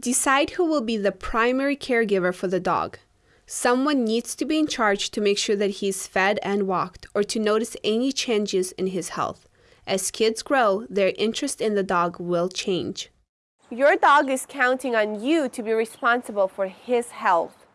Decide who will be the primary caregiver for the dog. Someone needs to be in charge to make sure that he is fed and walked or to notice any changes in his health. As kids grow, their interest in the dog will change. Your dog is counting on you to be responsible for his health.